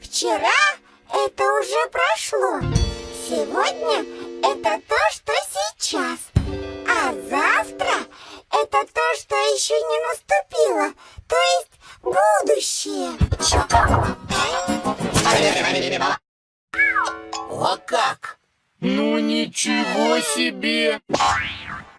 Вчера это уже прошло. Сегодня это то, что сейчас. А завтра это то, что еще не наступило. То есть будущее. О как! Ну ничего себе!